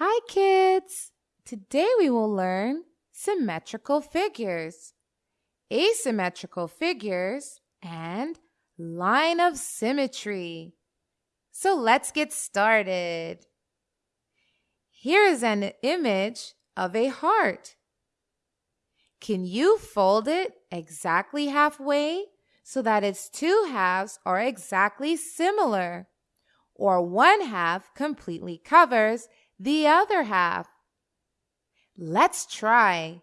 Hi, kids! Today we will learn symmetrical figures, asymmetrical figures, and line of symmetry. So let's get started. Here is an image of a heart. Can you fold it exactly halfway so that its two halves are exactly similar? Or one half completely covers the other half. Let's try.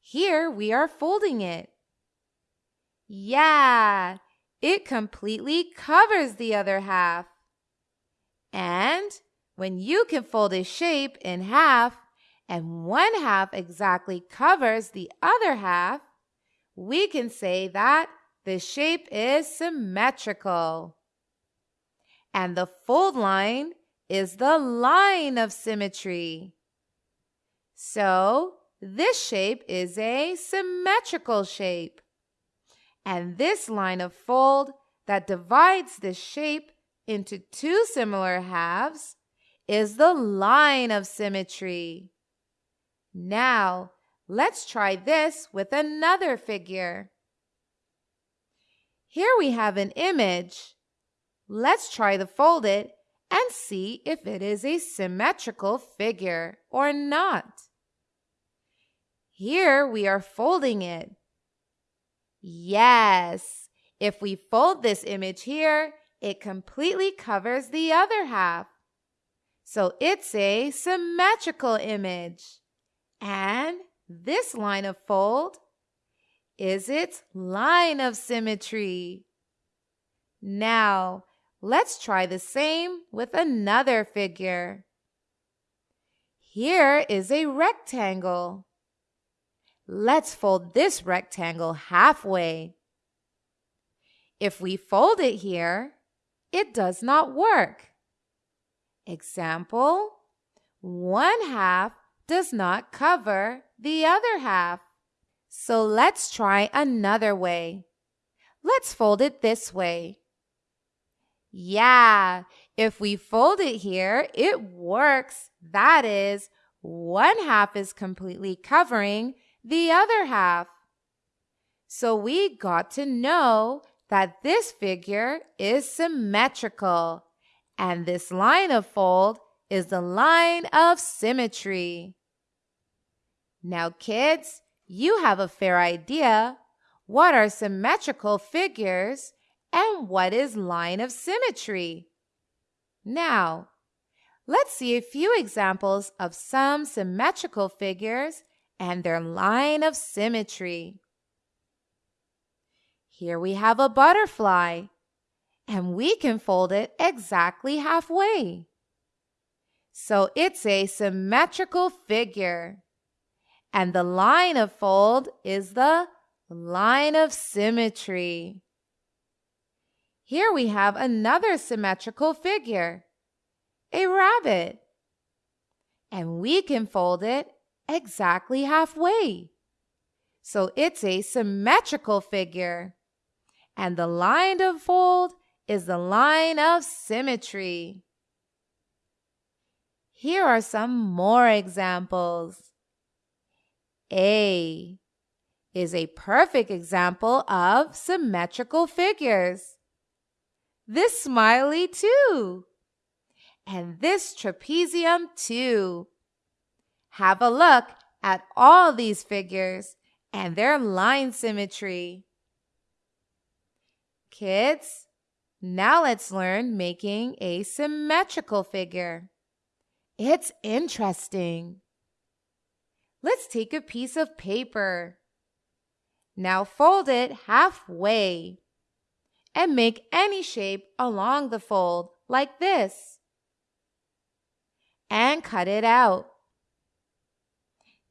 Here we are folding it. Yeah, it completely covers the other half. And when you can fold a shape in half and one half exactly covers the other half, we can say that the shape is symmetrical. And the fold line is the line of symmetry. So this shape is a symmetrical shape. And this line of fold that divides this shape into two similar halves is the line of symmetry. Now, let's try this with another figure. Here we have an image. Let's try to fold it and see if it is a symmetrical figure or not. Here we are folding it. Yes, if we fold this image here, it completely covers the other half. So it's a symmetrical image. And this line of fold is its line of symmetry. Now, Let's try the same with another figure. Here is a rectangle. Let's fold this rectangle halfway. If we fold it here, it does not work. Example, one half does not cover the other half. So let's try another way. Let's fold it this way. Yeah, if we fold it here, it works. That is, one half is completely covering the other half. So we got to know that this figure is symmetrical, and this line of fold is the line of symmetry. Now, kids, you have a fair idea. What are symmetrical figures and what is line of symmetry? Now, let's see a few examples of some symmetrical figures and their line of symmetry. Here we have a butterfly, and we can fold it exactly halfway. So it's a symmetrical figure. And the line of fold is the line of symmetry. Here we have another symmetrical figure, a rabbit. And we can fold it exactly halfway. So it's a symmetrical figure. And the line of fold is the line of symmetry. Here are some more examples. A is a perfect example of symmetrical figures this smiley too, and this trapezium too. Have a look at all these figures and their line symmetry. Kids, now let's learn making a symmetrical figure. It's interesting. Let's take a piece of paper. Now fold it halfway and make any shape along the fold like this. And cut it out.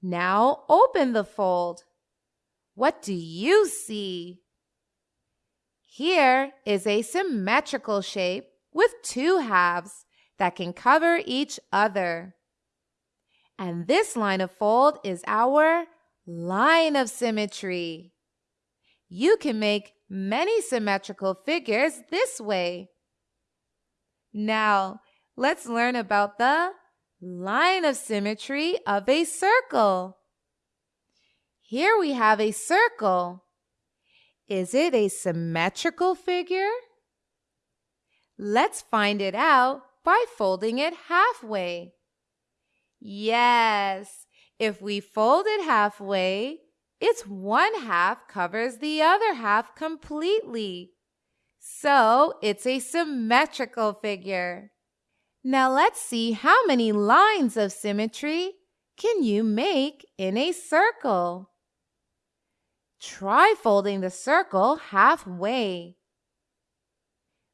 Now open the fold. What do you see? Here is a symmetrical shape with two halves that can cover each other. And this line of fold is our line of symmetry. You can make many symmetrical figures this way. Now, let's learn about the line of symmetry of a circle. Here we have a circle. Is it a symmetrical figure? Let's find it out by folding it halfway. Yes, if we fold it halfway, its one half covers the other half completely. So it's a symmetrical figure. Now let's see how many lines of symmetry can you make in a circle. Try folding the circle halfway.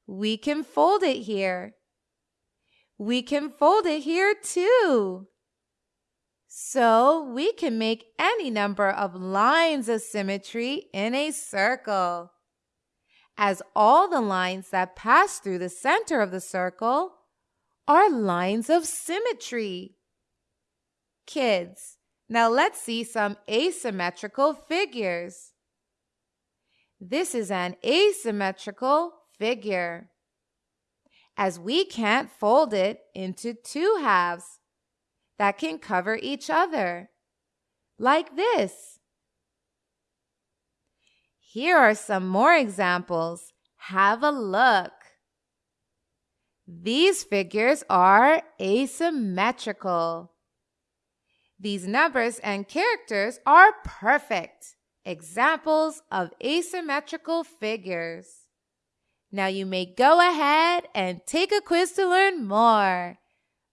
We can fold it here. We can fold it here too. So we can make any number of lines of symmetry in a circle. As all the lines that pass through the center of the circle are lines of symmetry. Kids, now let's see some asymmetrical figures. This is an asymmetrical figure. As we can't fold it into two halves that can cover each other, like this. Here are some more examples. Have a look. These figures are asymmetrical. These numbers and characters are perfect examples of asymmetrical figures. Now you may go ahead and take a quiz to learn more.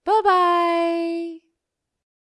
Bye bye.